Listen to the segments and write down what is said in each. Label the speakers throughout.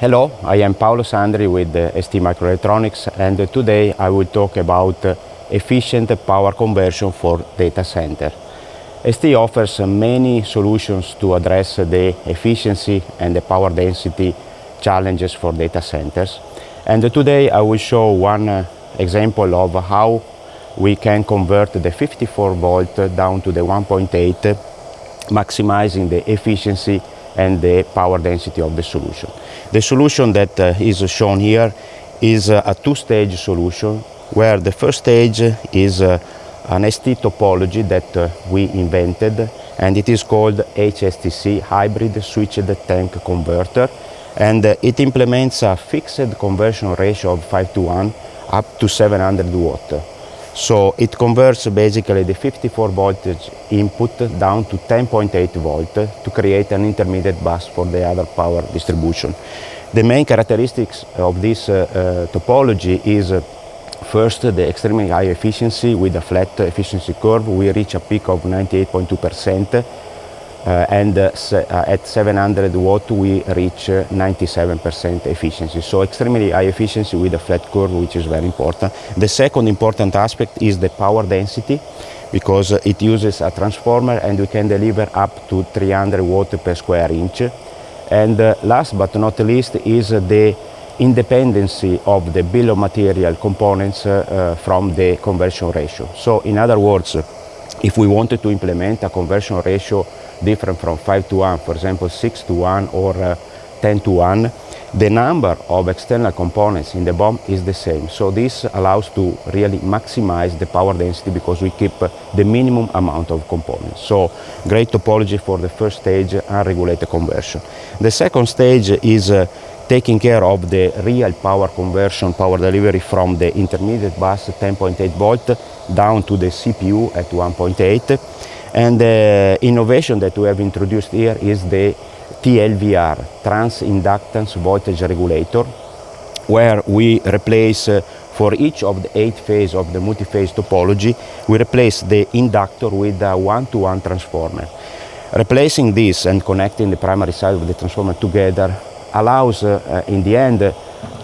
Speaker 1: Hello, I am Paolo Sandri with ST Microelectronics and today I will talk about efficient power conversion for data center. ST offers many solutions to address the efficiency and the power density challenges for data centers. And today I will show one example of how we can convert the 54 volt down to the 1.8 maximizing the efficiency and the power density of the solution. The solution that uh, is shown here is uh, a two-stage solution where the first stage is uh, an ST topology that uh, we invented and it is called HSTC, Hybrid Switched Tank Converter and it implements a fixed conversion ratio of 5 to 1 up to 700 watt. So it converts basically the 54 voltage input down to 10.8 volt to create an intermediate bus for the other power distribution. The main characteristics of this uh, uh, topology is uh, first the extremely high efficiency with a flat efficiency curve. We reach a peak of 98.2 percent uh, and uh, uh, at 700 watt we reach 97% efficiency. So extremely high efficiency with a flat curve which is very important. The second important aspect is the power density because it uses a transformer and we can deliver up to 300 watt per square inch. And last but not least is the independency of the bill of material components uh, from the conversion ratio. So in other words, if we wanted to implement a conversion ratio different from 5 to 1, for example 6 to 1 or uh, 10 to 1, the number of external components in the BOM is the same. So this allows to really maximize the power density because we keep uh, the minimum amount of components. So great topology for the first stage, unregulated conversion. The second stage is uh, taking care of the real power conversion, power delivery from the intermediate bus 10.8 volt down to the CPU at 1.8 and the innovation that we have introduced here is the TLVR, Trans Inductance Voltage Regulator, where we replace uh, for each of the eight phases of the multi-phase topology, we replace the inductor with a one-to-one -one transformer. Replacing this and connecting the primary side of the transformer together allows, uh, in the end,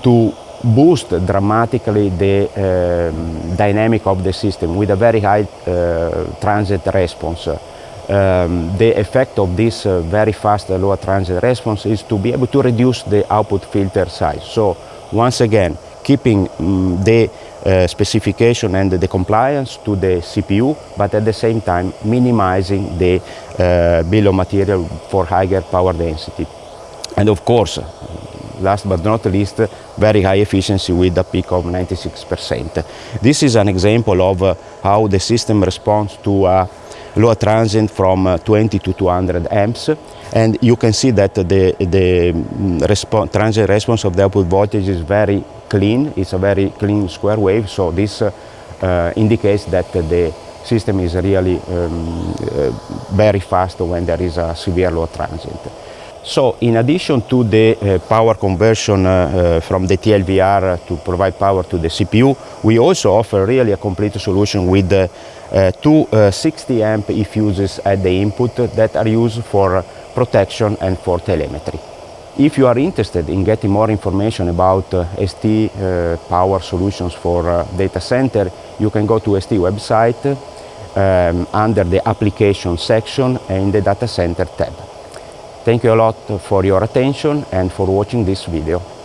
Speaker 1: to boost dramatically the uh, dynamic of the system with a very high uh, transient response. Um, the effect of this uh, very fast uh, lower transient response is to be able to reduce the output filter size. So once again, keeping um, the uh, specification and the compliance to the CPU, but at the same time minimizing the bill of material for higher power density. And of course, last but not least, very high efficiency with a peak of 96%. This is an example of uh, how the system responds to a load transient from uh, 20 to 200 amps and you can see that the, the mm, respo transient response of the output voltage is very clean, it's a very clean square wave, so this uh, uh indicates that the system is really um, uh, very fast when there is a severe load transient. So in addition to the uh, power conversion uh, uh, from the TLVR to provide power to the CPU, we also offer really a complete solution with two uh, 60 amp e-fuses at the input that are used for protection and for telemetry. If you are interested in getting more information about ST power solutions for data center, you can go to ST website um, under the application section in the data center tab. Thank you a lot for your attention and for watching this video.